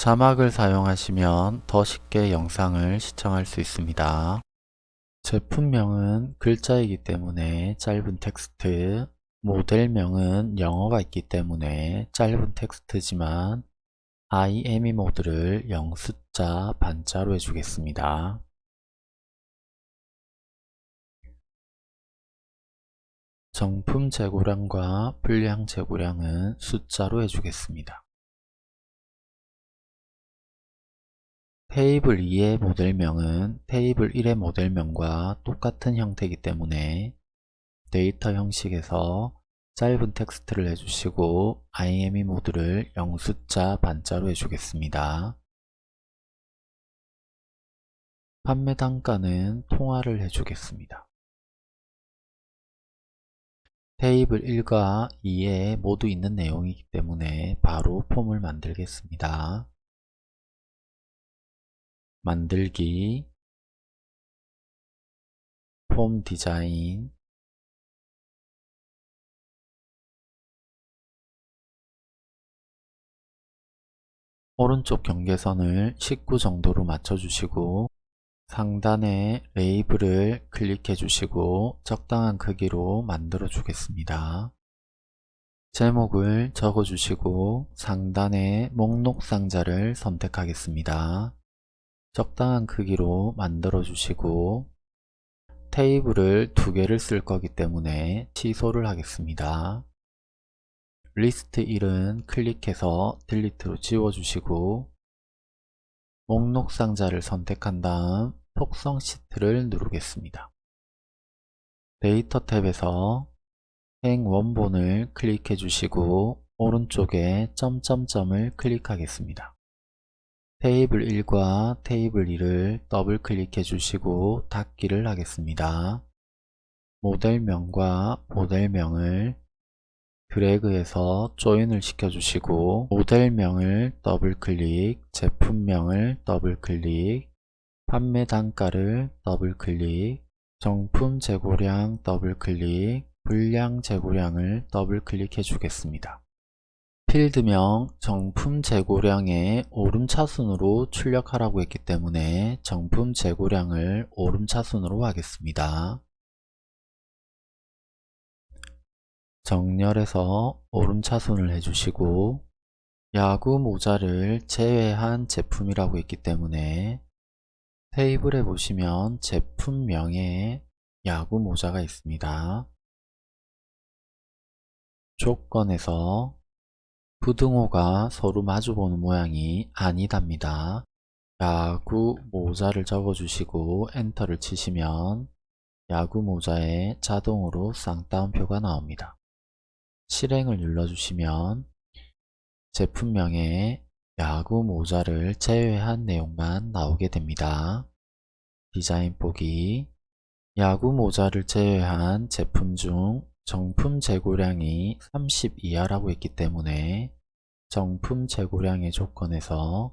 자막을 사용하시면 더 쉽게 영상을 시청할 수 있습니다. 제품명은 글자이기 때문에 짧은 텍스트, 모델명은 영어가 있기 때문에 짧은 텍스트지만 IME 모드를 0 숫자 반자로 해주겠습니다. 정품 재고량과 불량 재고량은 숫자로 해주겠습니다. 테이블 2의 모델명은 테이블 1의 모델명과 똑같은 형태이기 때문에 데이터 형식에서 짧은 텍스트를 해주시고 IME 모드를 영숫자 반자로 해주겠습니다. 판매 단가는 통화를 해주겠습니다. 테이블 1과 2에 모두 있는 내용이기 때문에 바로 폼을 만들겠습니다. 만들기 폼 디자인 오른쪽 경계선을 19 정도로 맞춰주시고 상단에 레이블을 클릭해 주시고 적당한 크기로 만들어 주겠습니다. 제목을 적어 주시고 상단에 목록 상자를 선택하겠습니다. 적당한 크기로 만들어 주시고 테이블을 두 개를 쓸 거기 때문에 취소를 하겠습니다. 리스트 1은 클릭해서 delete로 지워주시고 목록 상자를 선택한 다음 속성 시트를 누르겠습니다. 데이터 탭에서 행 원본을 클릭해 주시고 오른쪽에 점점점을 클릭하겠습니다. 테이블 1과 테이블 2를 더블 클릭해 주시고 닫기를 하겠습니다. 모델명과 모델명을 드래그해서 join을 시켜주시고 모델명을 더블클릭, 제품명을 더블클릭, 판매 단가를 더블클릭, 정품 재고량 더블클릭, 불량 재고량을 더블클릭해 주겠습니다. 필드명 정품 재고량의 오름차순으로 출력하라고 했기 때문에 정품 재고량을 오름차순으로 하겠습니다. 정렬해서 오름차순을 해주시고 야구 모자를 제외한 제품이라고 했기 때문에 테이블에 보시면 제품명에 야구 모자가 있습니다. 조건에서 부등호가 서로 마주보는 모양이 아니답니다. 야구 모자를 적어주시고 엔터를 치시면 야구 모자에 자동으로 쌍따옴표가 나옵니다. 실행을 눌러주시면 제품명에 야구 모자를 제외한 내용만 나오게 됩니다. 디자인 보기 야구 모자를 제외한 제품 중 정품 재고량이 30 이하라고 했기 때문에 정품 재고량의 조건에서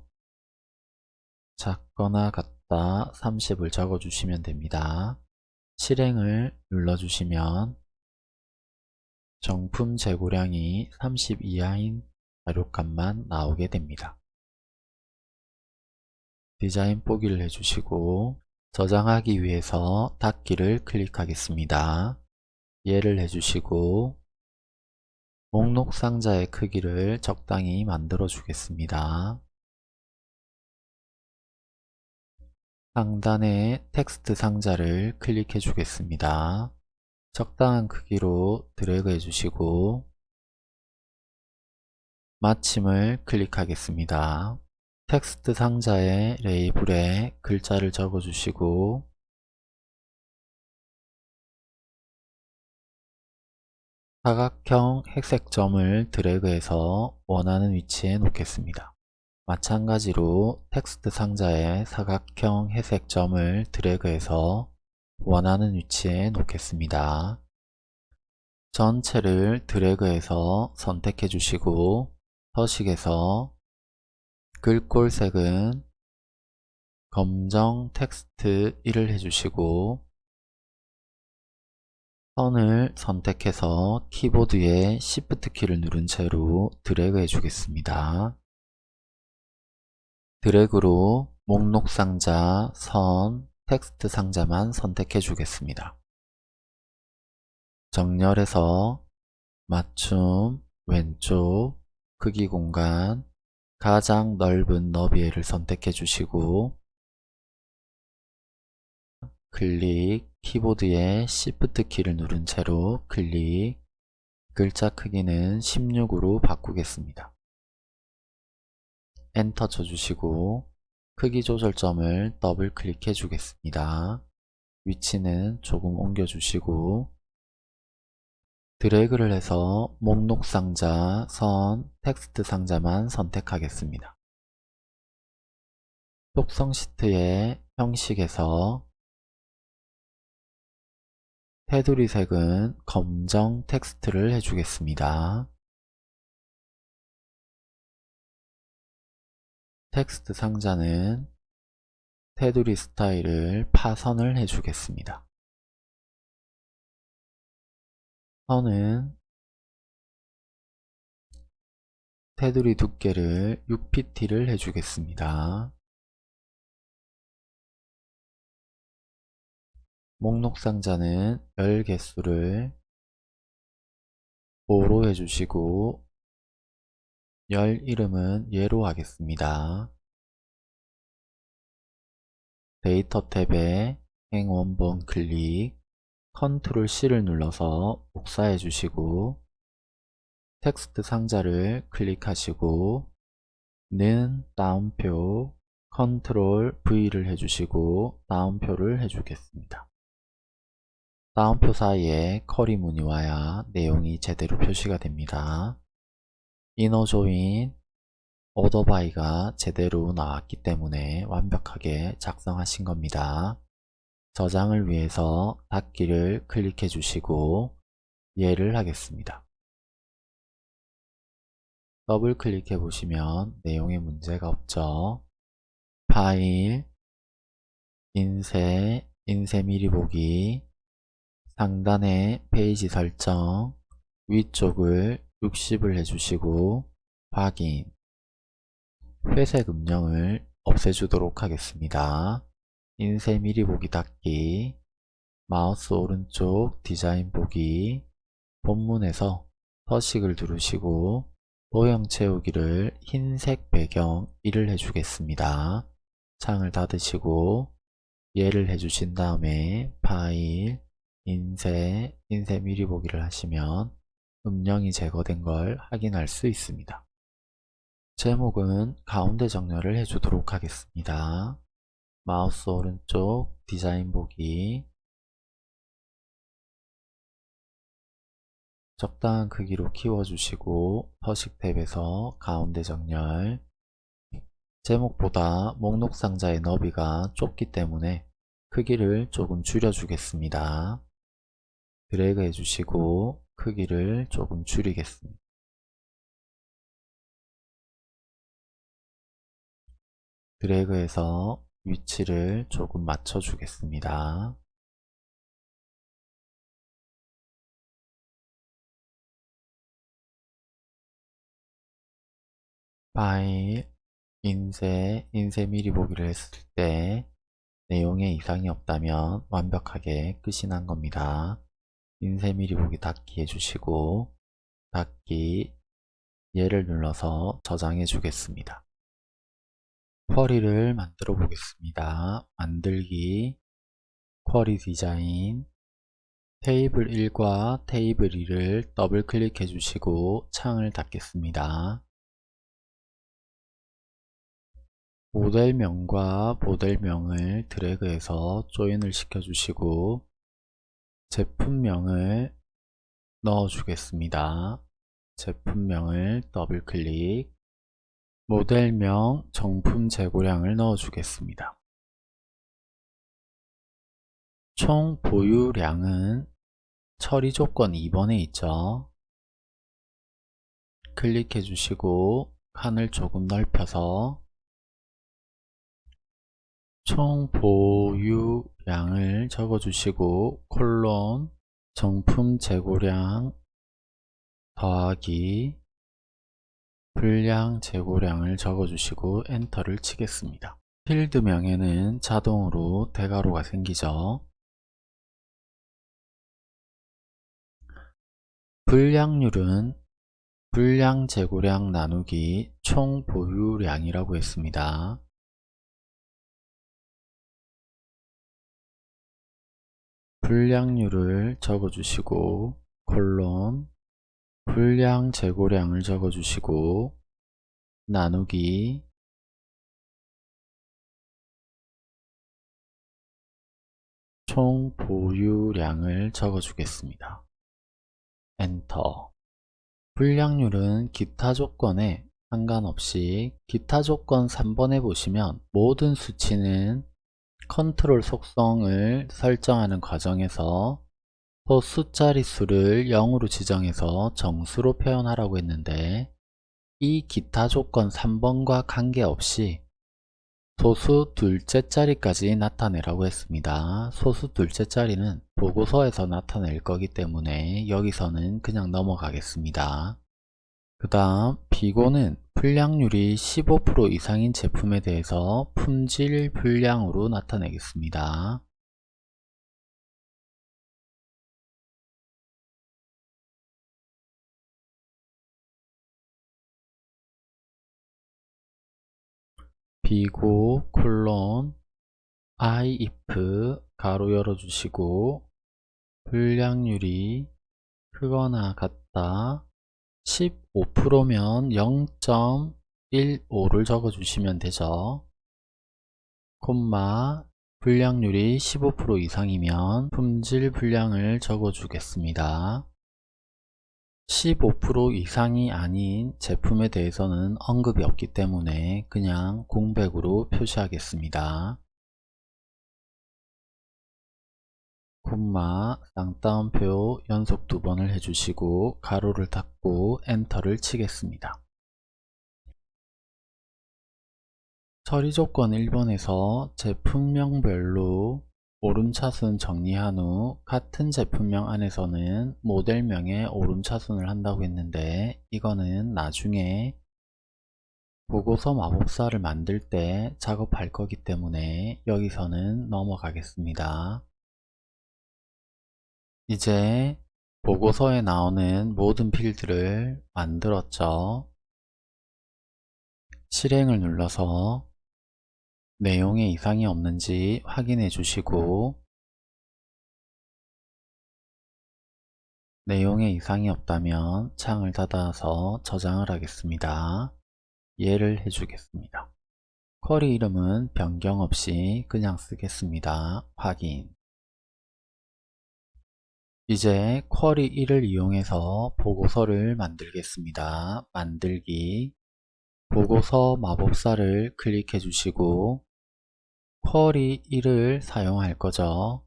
작거나 같다 30을 적어주시면 됩니다. 실행을 눌러주시면 정품 재고량이 30 이하인 자료값만 나오게 됩니다. 디자인 보기를 해주시고 저장하기 위해서 닫기를 클릭하겠습니다. 예를 해주시고 목록 상자의 크기를 적당히 만들어 주겠습니다. 상단에 텍스트 상자를 클릭해 주겠습니다. 적당한 크기로 드래그 해주시고 마침을 클릭하겠습니다. 텍스트 상자의 레이블에 글자를 적어주시고 사각형 회색점을 드래그해서 원하는 위치에 놓겠습니다. 마찬가지로 텍스트 상자에 사각형 회색점을 드래그해서 원하는 위치에 놓겠습니다. 전체를 드래그해서 선택해 주시고 서식에서 글꼴색은 검정 텍스트 1을 해주시고 선을 선택해서 키보드에 Shift 키를 누른 채로 드래그 해주겠습니다. 드래그로 목록 상자, 선, 텍스트 상자만 선택해 주겠습니다. 정렬해서 맞춤, 왼쪽, 크기 공간, 가장 넓은 너비를 선택해 주시고 클릭, 키보드의 Shift 키를 누른 채로 클릭, 글자 크기는 16으로 바꾸겠습니다. 엔터 쳐주시고 크기 조절점을 더블 클릭해 주겠습니다. 위치는 조금 옮겨주시고 드래그를 해서 목록 상자, 선, 텍스트 상자만 선택하겠습니다. 속성 시트의 형식에서 테두리 색은 검정 텍스트를 해주겠습니다. 텍스트 상자는 테두리 스타일을 파선을 해주겠습니다. 선은 테두리 두께를 6pt를 해주겠습니다. 목록 상자는 열 개수를 5로 해주시고 열 이름은 예로 하겠습니다. 데이터 탭에 행 원본 클릭 컨트롤 C를 눌러서 복사해 주시고 텍스트 상자를 클릭하시고 는 따옴표 컨트롤 V를 해주시고 따옴표를 해주겠습니다. 따옴표 사이에 쿼리 문이 와야 내용이 제대로 표시가 됩니다. INNER JOIN ORDER BY가 제대로 나왔기 때문에 완벽하게 작성하신 겁니다. 저장을 위해서 닫기를 클릭해 주시고 예를 하겠습니다. 더블 클릭해 보시면 내용에 문제가 없죠. 파일, 인쇄, 인쇄 미리 보기, 상단에 페이지 설정, 위쪽을 60을 해주시고 확인, 회색 음영을 없애주도록 하겠습니다. 인쇄 미리 보기 닫기 마우스 오른쪽 디자인 보기 본문에서 서식을 누르시고 도형 채우기를 흰색 배경 1을 해주겠습니다. 창을 닫으시고 예를 해주신 다음에 파일, 인쇄, 인쇄 미리 보기를 하시면 음영이 제거된 걸 확인할 수 있습니다. 제목은 가운데 정렬을 해주도록 하겠습니다. 마우스 오른쪽 디자인 보기 적당한 크기로 키워주시고 서식 탭에서 가운데 정렬 제목보다 목록 상자의 너비가 좁기 때문에 크기를 조금 줄여주겠습니다. 드래그 해주시고 크기를 조금 줄이겠습니다. 드래그해서 위치를 조금 맞춰 주겠습니다. 파일, 인쇄, 인쇄 미리 보기를 했을 때 내용에 이상이 없다면 완벽하게 끝이 난 겁니다. 인쇄 미리 보기 닫기 해주시고 닫기 예를 눌러서 저장해 주겠습니다. 쿼리를 만들어 보겠습니다. 만들기, 쿼리 디자인, 테이블 1과 테이블 2를 더블 클릭해 주시고 창을 닫겠습니다. 모델명과 모델명을 드래그해서 조인을 시켜주시고 제품명을 넣어 주겠습니다. 제품명을 더블 클릭 모델명 정품 재고량을 넣어 주겠습니다. 총 보유량은 처리 조건 2번에 있죠. 클릭해 주시고 칸을 조금 넓혀서 총 보유량을 적어 주시고 콜론 정품 재고량 더하기 분량 재고량을 적어주시고 엔터를 치겠습니다. 필드명에는 자동으로 대괄호가 생기죠. 분량률은 분량 재고량 나누기 총 보유량이라고 했습니다. 분량률을 적어주시고 콜론 분량 재고량을 적어주시고 나누기 총 보유량을 적어주겠습니다. 엔터 불량률은 기타 조건에 상관없이 기타 조건 3번에 보시면 모든 수치는 컨트롤 속성을 설정하는 과정에서 소수 자릿수를 0으로 지정해서 정수로 표현하라고 했는데 이 기타 조건 3번과 관계없이 소수 둘째 자리까지 나타내라고 했습니다. 소수 둘째 자리는 보고서에서 나타낼 거기 때문에 여기서는 그냥 넘어가겠습니다. 그 다음 비고는 불량률이 15% 이상인 제품에 대해서 품질 불량으로 나타내겠습니다. 비고 콜론 if 가로 열어주시고 불량률이 크거나 같다 15%면 0.15를 적어주시면 되죠. 콤마 불량률이 15% 이상이면 품질 불량을 적어주겠습니다. 15% 이상이 아닌 제품에 대해서는 언급이 없기 때문에 그냥 공백으로 표시하겠습니다. 콤마 쌍따옴표 연속 두 번을 해주시고 가로를 닫고 엔터를 치겠습니다. 처리 조건 1번에서 제품명별로 오름차순 정리한 후 같은 제품명 안에서는 모델명에 오름차순을 한다고 했는데 이거는 나중에 보고서 마법사를 만들 때 작업할 거기 때문에 여기서는 넘어가겠습니다. 이제 보고서에 나오는 모든 필드를 만들었죠. 실행을 눌러서 내용에 이상이 없는지 확인해 주시고 내용에 이상이 없다면 창을 닫아서 저장을 하겠습니다. 예를 해주겠습니다. 쿼리 이름은 변경 없이 그냥 쓰겠습니다. 확인 이제 쿼리 1을 이용해서 보고서를 만들겠습니다. 만들기 보고서 마법사를 클릭해 주시고 쿼리 1을 사용할 거죠.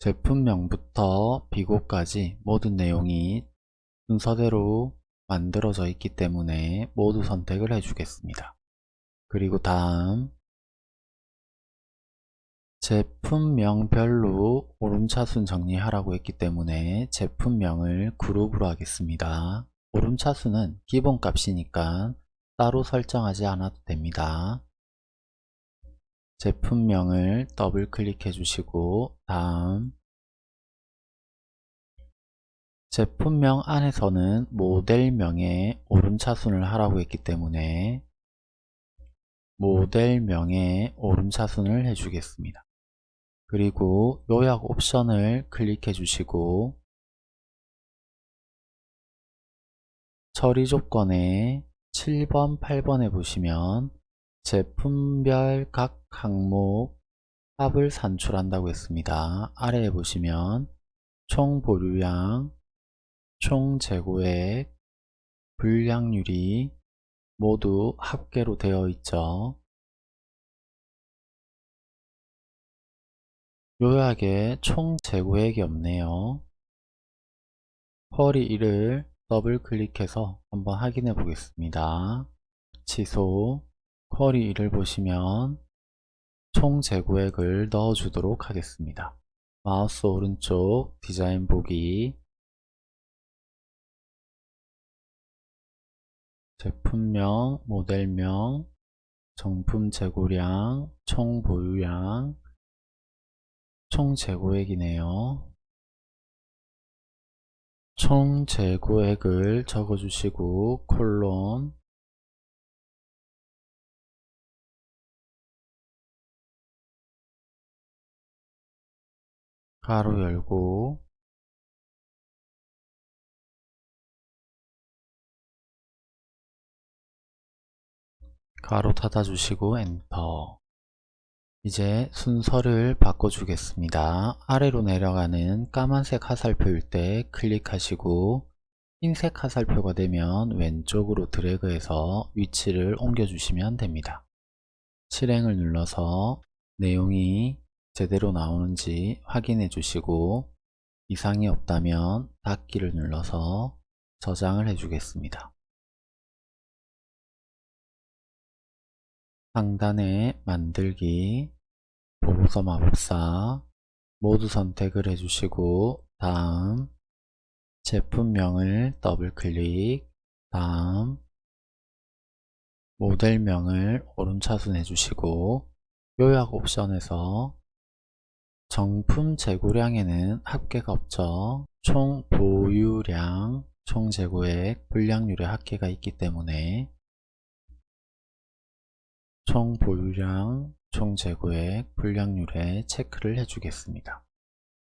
제품명부터 비고까지 모든 내용이 순서대로 만들어져 있기 때문에 모두 선택을 해주겠습니다. 그리고 다음 제품명별로 오름차순 정리하라고 했기 때문에 제품명을 그룹으로 하겠습니다. 오름차순은 기본값이니까 따로 설정하지 않아도 됩니다. 제품명을 더블 클릭해 주시고 다음 제품명 안에서는 모델명에 오름차순을 하라고 했기 때문에 모델명에 오름차순을 해주겠습니다. 그리고 요약 옵션을 클릭해 주시고 처리 조건에 7번, 8번에 보시면 제품별 각 항목 합을 산출한다고 했습니다. 아래에 보시면 총 보류량, 총 재고액, 불량률이 모두 합계로 되어 있죠. 요약에 총 재고액이 없네요. 쿼리 1을 더블 클릭해서 한번 확인해 보겠습니다. 취소 쿼리 1을 보시면 총 재고액을 넣어 주도록 하겠습니다. 마우스 오른쪽 디자인 보기 제품명, 모델명, 정품 재고량, 총 보유량, 총 재고액이네요. 총 재고액을 적어주시고 콜론 가로 열고 가로 닫아주시고 엔터 이제 순서를 바꿔주겠습니다. 아래로 내려가는 까만색 화살표일 때 클릭하시고 흰색 화살표가 되면 왼쪽으로 드래그해서 위치를 옮겨주시면 됩니다. 실행을 눌러서 내용이 제대로 나오는지 확인해 주시고 이상이 없다면 닫기를 눌러서 저장을 해 주겠습니다. 상단에 만들기, 보고서 마법사 모두 선택을 해주시고 다음 제품명을 더블클릭 다음 모델명을 오른차순 해주시고 요약 옵션에서 정품 재고량에는 합계가 없죠. 총 보유량, 총 재고액, 불량률에 합계가 있기 때문에 총 보유량, 총 재고액, 불량률에 체크를 해주겠습니다.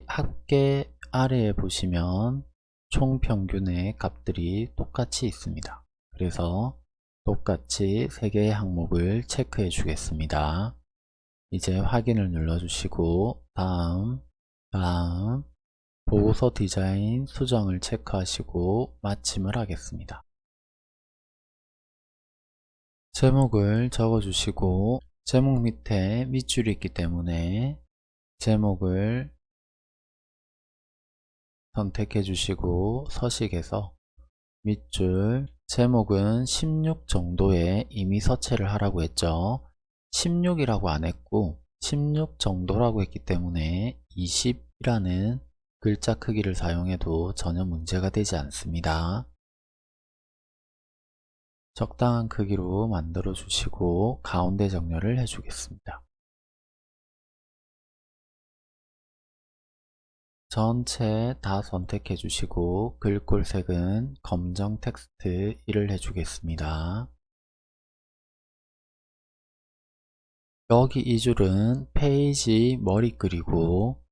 합계 아래에 보시면 총 평균의 값들이 똑같이 있습니다. 그래서 똑같이 3개의 항목을 체크해 주겠습니다. 이제 확인을 눌러주시고 다음 다음 보고서 디자인 수정을 체크하시고 마침을 하겠습니다. 제목을 적어주시고 제목 밑에 밑줄이 있기 때문에 제목을 선택해 주시고 서식에서 밑줄 제목은 16 정도에 이미 서체를 하라고 했죠. 16이라고 안 했고 16 정도라고 했기 때문에 20이라는 글자 크기를 사용해도 전혀 문제가 되지 않습니다 적당한 크기로 만들어 주시고 가운데 정렬을 해 주겠습니다. 전체 다 선택해 주시고 글꼴색은 검정 텍스트 1을 해 주겠습니다. 여기 이 줄은 페이지 머리 그리고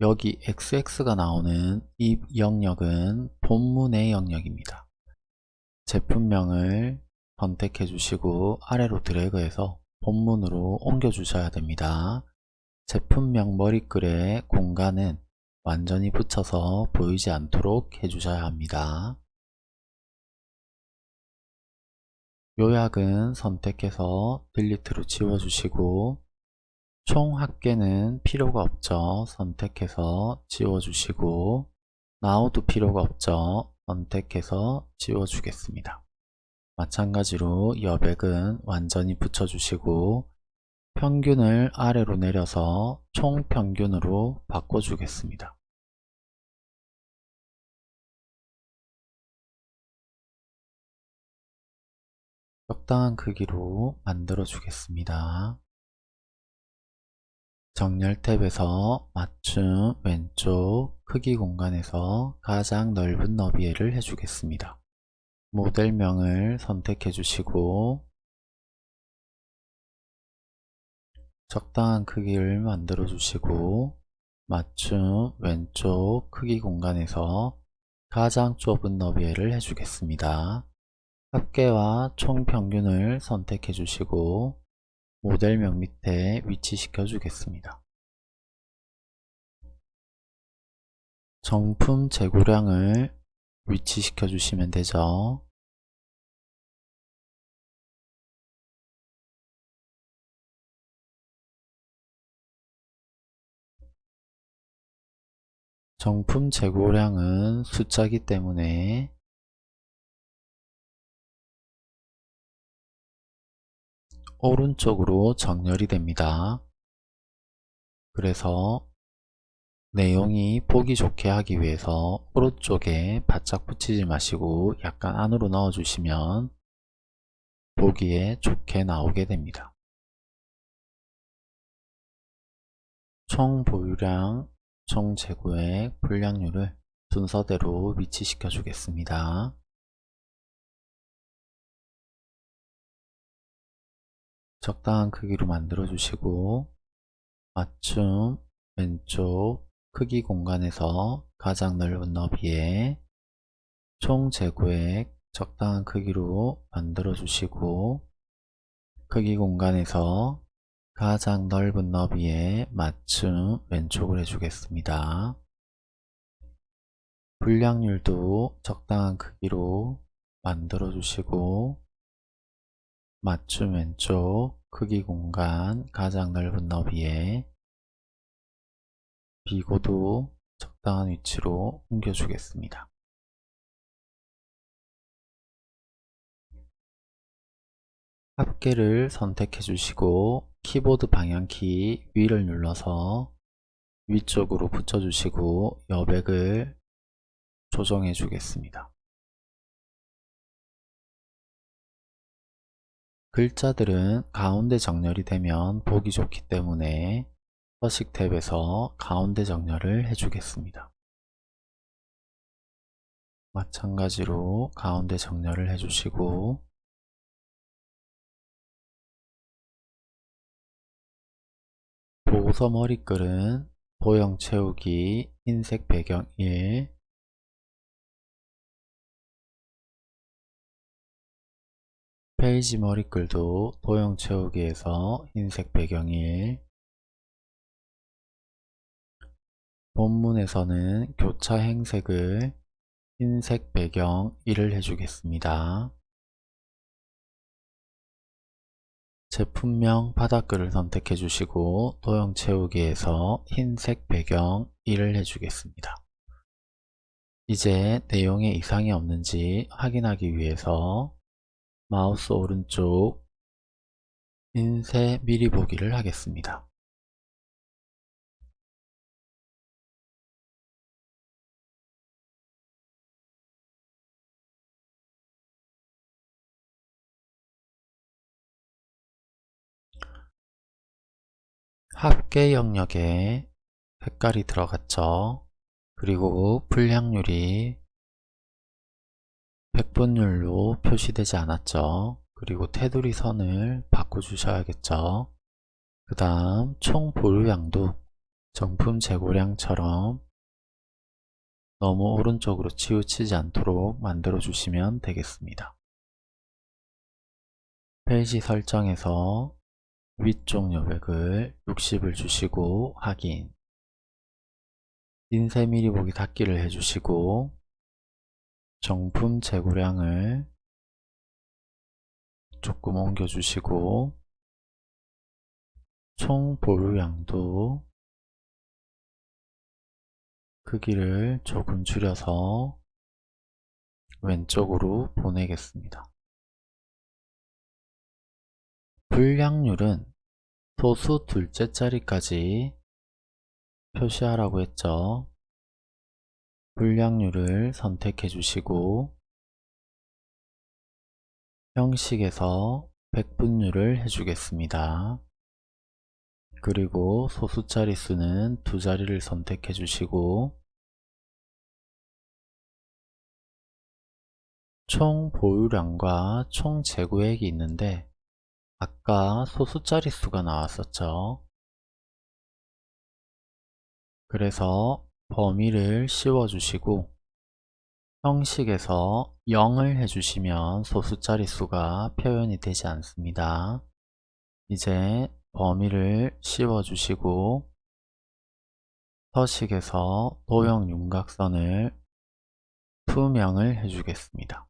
여기 XX가 나오는 이 영역은 본문의 영역입니다. 제품명을 선택해 주시고 아래로 드래그해서 본문으로 옮겨 주셔야 됩니다. 제품명 머리글의 공간은 완전히 붙여서 보이지 않도록 해주셔야 합니다. 요약은 선택해서 딜리트로 지워주시고 총 합계는 필요가 없죠. 선택해서 지워주시고 나우도 필요가 없죠. 선택해서 지워주겠습니다. 마찬가지로 여백은 완전히 붙여주시고 평균을 아래로 내려서 총평균으로 바꿔주겠습니다. 적당한 크기로 만들어 주겠습니다. 정렬 탭에서 맞춤 왼쪽 크기 공간에서 가장 넓은 너비를 해주겠습니다. 모델명을 선택해 주시고 적당한 크기를 만들어 주시고 맞춤 왼쪽 크기 공간에서 가장 좁은 너비를 해주겠습니다. 합계와 총평균을 선택해 주시고 모델명 밑에 위치시켜 주겠습니다. 정품 재고량을 위치시켜 주시면 되죠. 정품 재고량은 숫자기 때문에 오른쪽으로 정렬이 됩니다. 그래서 내용이 보기 좋게 하기 위해서 오른쪽에 바짝 붙이지 마시고 약간 안으로 넣어 주시면 보기에 좋게 나오게 됩니다. 총 보유량, 총 재고액, 불량률을 순서대로 위치시켜 주겠습니다. 적당한 크기로 만들어 주시고 맞춤 왼쪽 크기 공간에서 가장 넓은 너비에 총 재고액 적당한 크기로 만들어 주시고 크기 공간에서 가장 넓은 너비에 맞춤 왼쪽을 해주겠습니다. 불량률도 적당한 크기로 만들어 주시고 맞춤 왼쪽 크기 공간 가장 넓은 너비에 비고도 적당한 위치로 옮겨 주겠습니다. 합계를 선택해 주시고 키보드 방향키 위를 눌러서 위쪽으로 붙여 주시고 여백을 조정해 주겠습니다. 글자들은 가운데 정렬이 되면 보기 좋기 때문에 서식 탭에서 가운데 정렬을 해주겠습니다. 마찬가지로 가운데 정렬을 해주시고 보고서 머리글은 도형 채우기 흰색 배경 1 페이지 머리글도 도형 채우기에서 흰색 배경 1 본문에서는 교차 행색을 흰색 배경 1을 해주겠습니다. 제품명 바닥글을 선택해 주시고 도형 채우기에서 흰색 배경 1을 해주겠습니다. 이제 내용에 이상이 없는지 확인하기 위해서 마우스 오른쪽 인쇄 미리 보기를 하겠습니다. 합계 영역에 색깔이 들어갔죠. 그리고 불량률이 100분율로 표시되지 않았죠. 그리고 테두리 선을 바꿔주셔야겠죠. 그 다음 총 보유량도 정품 재고량처럼 너무 오른쪽으로 치우치지 않도록 만들어 주시면 되겠습니다. 페이지 설정에서 위쪽 여백을 60을 주시고 확인 인쇄 미리 보기 닫기를 해주시고 정품 재고량을 조금 옮겨주시고 총 보유량도 크기를 조금 줄여서 왼쪽으로 보내겠습니다. 불량률은 소수 둘째 자리까지 표시하라고 했죠. 불량률을 선택해 주시고 형식에서 백분율을 해주겠습니다. 그리고 소수 자릿수는 두 자리를 선택해 주시고 총 보유량과 총 재고액이 있는데 아까 소수 자릿수가 나왔었죠. 그래서 범위를 씌워주시고 형식에서 0을 해주시면 소수 자릿수가 표현이 되지 않습니다. 이제 범위를 씌워주시고 서식에서 도형 윤곽선을 투명을 해주겠습니다.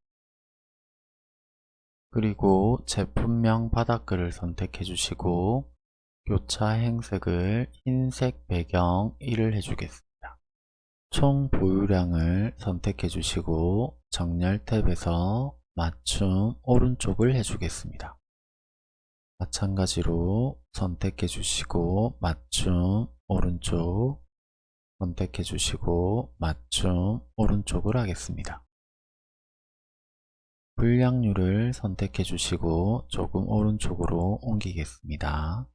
그리고 제품명 바닥글을 선택해 주시고 교차 행색을 흰색 배경 1을 해주겠습니다. 총 보유량을 선택해 주시고 정렬 탭에서 맞춤 오른쪽을 해주겠습니다. 마찬가지로 선택해 주시고 맞춤 오른쪽 선택해 주시고 맞춤 오른쪽을 하겠습니다. 불량률을 선택해 주시고 조금 오른쪽으로 옮기겠습니다.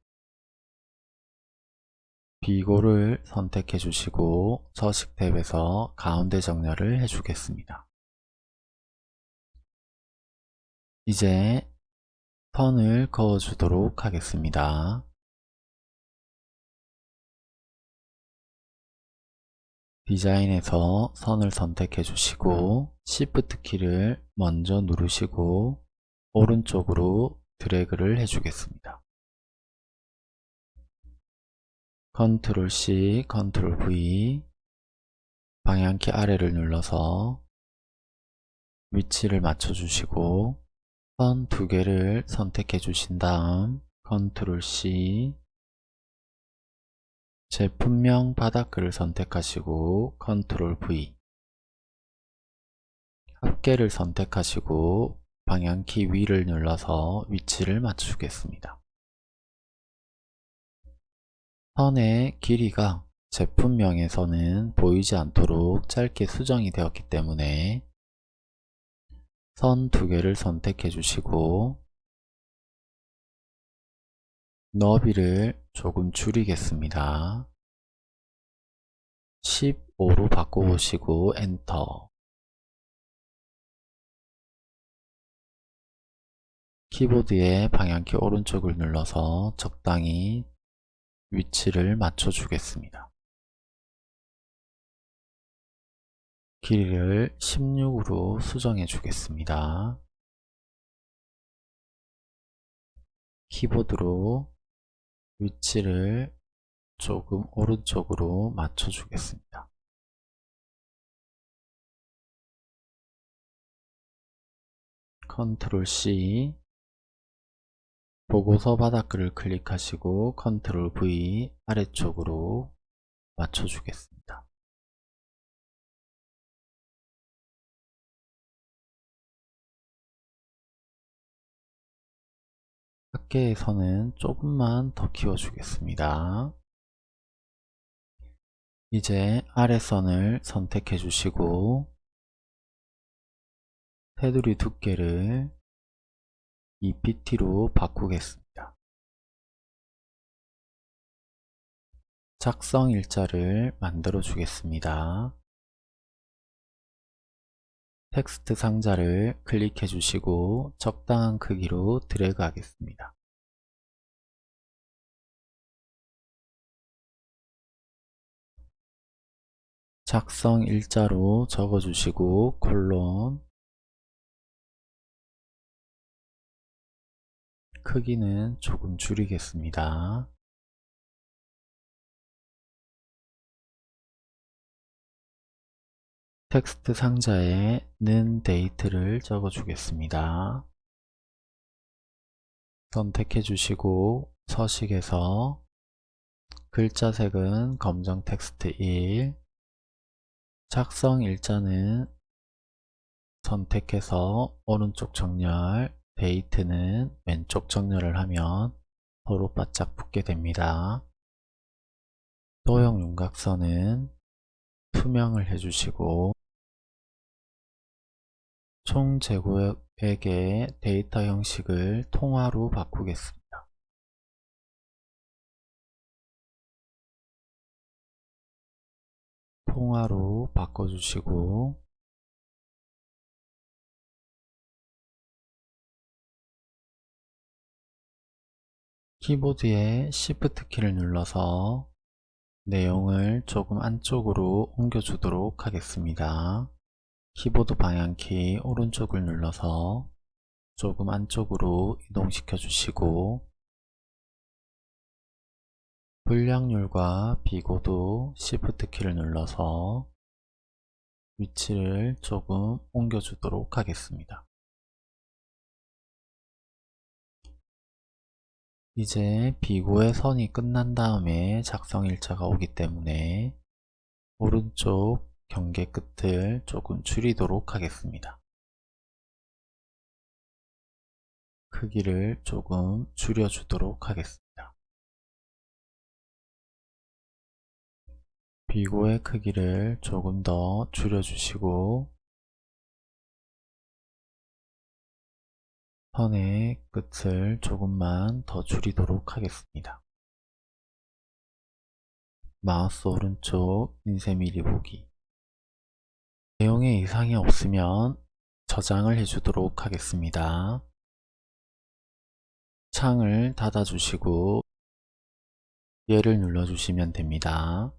비고를 선택해 주시고 서식 탭에서 가운데 정렬을 해 주겠습니다. 이제 선을 그어 주도록 하겠습니다. 디자인에서 선을 선택해 주시고 Shift 키를 먼저 누르시고 오른쪽으로 드래그를 해주겠습니다. 컨트롤 C, 컨트롤 V 방향키 아래를 눌러서 위치를 맞춰 주시고 선 두 개를 선택해 주신 다음 컨트롤 C 제품명 바닥글을 선택하시고 컨트롤 V 합계를 선택하시고 방향키 위를 눌러서 위치를 맞추겠습니다. 선의 길이가 제품명에서는 보이지 않도록 짧게 수정이 되었기 때문에 선 두 개를 선택해 주시고 너비를 조금 줄이겠습니다. 15로 바꿔보시고 엔터 키보드의 방향키 오른쪽을 눌러서 적당히 위치를 맞춰 주겠습니다. 길이를 16으로 수정해 주겠습니다. 키보드로 위치를 조금 오른쪽으로 맞춰 주겠습니다. 컨트롤 C 보고서 바닥글을 클릭하시고 컨트롤 V 아래쪽으로 맞춰 주겠습니다. 선은 조금만 더 키워주겠습니다. 이제 아래선을 선택해 주시고 테두리 두께를 2pt로 바꾸겠습니다. 작성 일자를 만들어 주겠습니다. 텍스트 상자를 클릭해 주시고 적당한 크기로 드래그 하겠습니다. 작성 일자로 적어 주시고 콜론 크기는 조금 줄이겠습니다. 텍스트 상자에 는 date를 적어 주겠습니다. 선택해 주시고 서식에서 글자 색은 검정 텍스트 1 작성 일자는 선택해서 오른쪽 정렬 date는 왼쪽 정렬을 하면 서로 바짝 붙게 됩니다. 도형 윤곽선은 투명을 해주시고 총 제곱액의 데이터 형식을 통화로 바꾸겠습니다. 통화로 바꿔주시고 키보드의 Shift 키를 눌러서 내용을 조금 안쪽으로 옮겨주도록 하겠습니다. 키보드 방향키 오른쪽을 눌러서 조금 안쪽으로 이동시켜 주시고 불량률과 비고도 Shift 키를 눌러서 위치를 조금 옮겨주도록 하겠습니다. 이제 비고의 선이 끝난 다음에 작성 일자가 오기 때문에 오른쪽 경계 끝을 조금 줄이도록 하겠습니다. 크기를 조금 줄여주도록 하겠습니다. 비고의 크기를 조금 더 줄여주시고 선의 끝을 조금만 더 줄이도록 하겠습니다. 마우스 오른쪽 인쇄 미리 보기 내용에 이상이 없으면 저장을 해주도록 하겠습니다. 창을 닫아주시고 얘를 눌러주시면 됩니다.